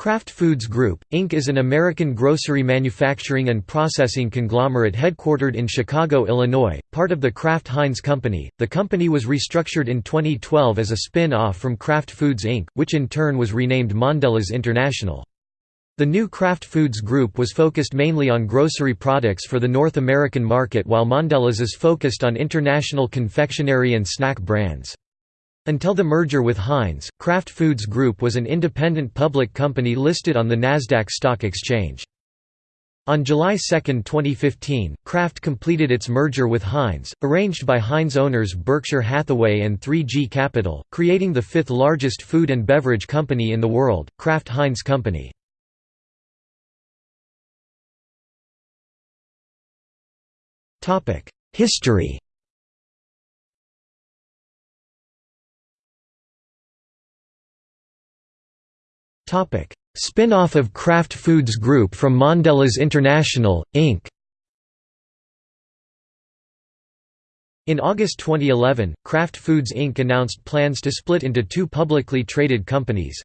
Kraft Foods Group, Inc. is an American grocery manufacturing and processing conglomerate headquartered in Chicago, Illinois, part of the Kraft Heinz Company. The company was restructured in 2012 as a spin off from Kraft Foods Inc., which in turn was renamed Mondelez International. The new Kraft Foods Group was focused mainly on grocery products for the North American market while Mondelez is focused on international confectionery and snack brands. Until the merger with Heinz, Kraft Foods Group was an independent public company listed on the Nasdaq Stock Exchange. On July 2, 2015, Kraft completed its merger with Heinz, arranged by Heinz owners Berkshire Hathaway and 3G Capital, creating the fifth largest food and beverage company in the world, Kraft Heinz Company. History Spin-off of Kraft Foods Group from Mondelez International, Inc. In August 2011, Kraft Foods Inc. announced plans to split into two publicly traded companies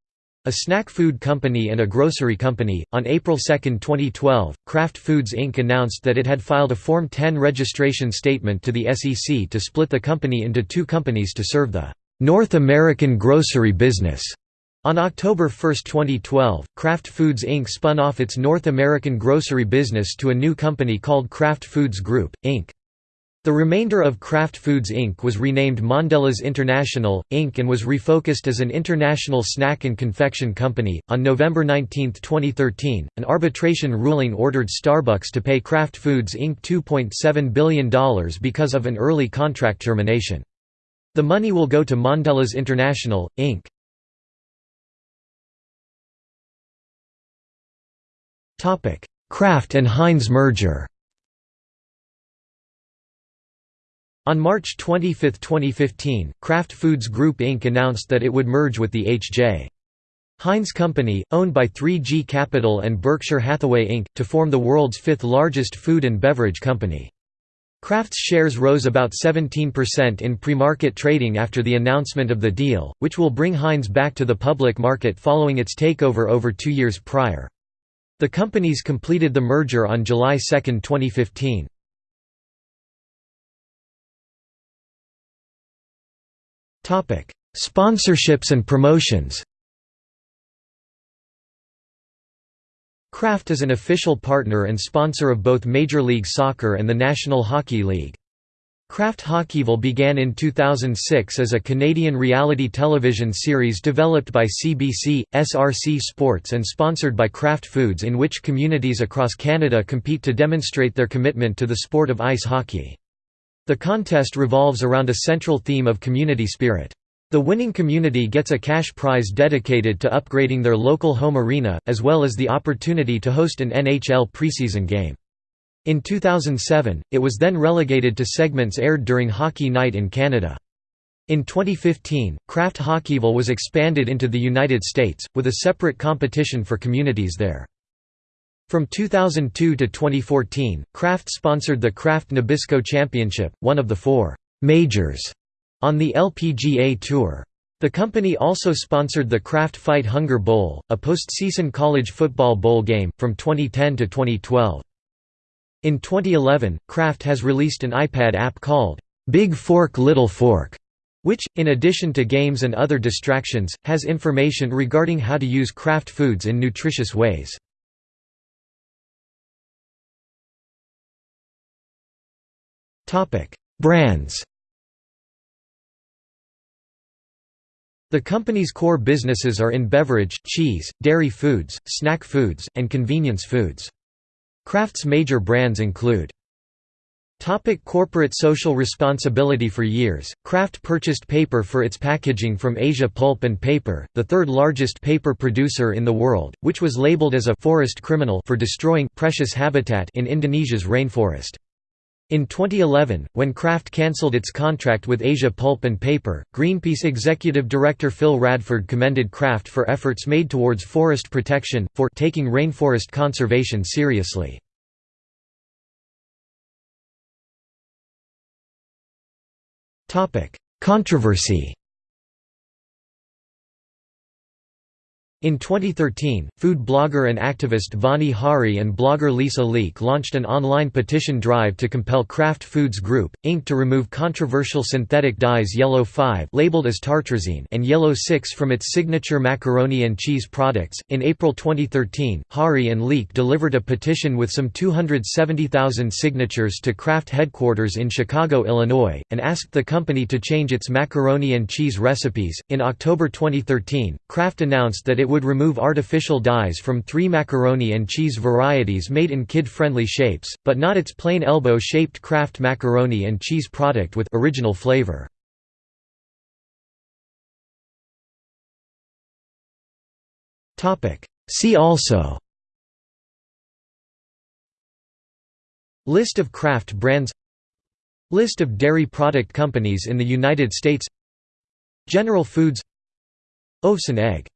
a snack food company and a grocery company. On April 2, 2012, Kraft Foods Inc. announced that it had filed a Form 10 registration statement to the SEC to split the company into two companies to serve the North American grocery business. On October 1, 2012, Kraft Foods Inc. spun off its North American grocery business to a new company called Kraft Foods Group, Inc. The remainder of Kraft Foods Inc. was renamed Mondelez International, Inc. and was refocused as an international snack and confection company. On November 19, 2013, an arbitration ruling ordered Starbucks to pay Kraft Foods Inc. $2.7 billion because of an early contract termination. The money will go to Mondelez International, Inc. Kraft and Heinz merger On March 25, 2015, Kraft Foods Group Inc. announced that it would merge with the H.J. Heinz Company, owned by 3G Capital and Berkshire Hathaway Inc., to form the world's fifth largest food and beverage company. Kraft's shares rose about 17% in pre-market trading after the announcement of the deal, which will bring Heinz back to the public market following its takeover over two years prior. The companies completed the merger on July 2, 2015. Sponsorships and promotions Kraft is an official partner and sponsor of both Major League Soccer and the National Hockey League. Kraft Hockeyville began in 2006 as a Canadian reality television series developed by CBC, SRC Sports and sponsored by Kraft Foods in which communities across Canada compete to demonstrate their commitment to the sport of ice hockey. The contest revolves around a central theme of community spirit. The winning community gets a cash prize dedicated to upgrading their local home arena, as well as the opportunity to host an NHL preseason game. In 2007, it was then relegated to segments aired during Hockey Night in Canada. In 2015, Kraft Hockeyville was expanded into the United States, with a separate competition for communities there. From 2002 to 2014, Kraft sponsored the Kraft Nabisco Championship, one of the four «majors» on the LPGA Tour. The company also sponsored the Kraft Fight Hunger Bowl, a postseason college football bowl game, from 2010 to 2012. In 2011, Kraft has released an iPad app called, Big Fork Little Fork, which, in addition to games and other distractions, has information regarding how to use Kraft foods in nutritious ways. Brands The company's core businesses are in beverage, cheese, dairy foods, snack foods, and convenience foods. Kraft's major brands include Topic corporate social responsibility For years, Kraft purchased paper for its packaging from Asia Pulp and Paper, the third largest paper producer in the world, which was labeled as a «forest criminal» for destroying precious habitat in Indonesia's rainforest. In 2011, when Kraft cancelled its contract with Asia Pulp and Paper, Greenpeace executive director Phil Radford commended Kraft for efforts made towards forest protection, for taking rainforest conservation seriously. Controversy In 2013, food blogger and activist Vani Hari and blogger Lisa Leake launched an online petition drive to compel Kraft Foods Group, Inc. to remove controversial synthetic dyes Yellow 5 labeled as tartrazine and Yellow 6 from its signature macaroni and cheese products. In April 2013, Hari and Leake delivered a petition with some 270,000 signatures to Kraft headquarters in Chicago, Illinois, and asked the company to change its macaroni and cheese recipes. In October 2013, Kraft announced that it would remove artificial dyes from three macaroni and cheese varieties made in kid-friendly shapes, but not its plain elbow-shaped Kraft macaroni and cheese product with original flavor. See also List of Kraft brands List of dairy product companies in the United States General Foods Ovesen egg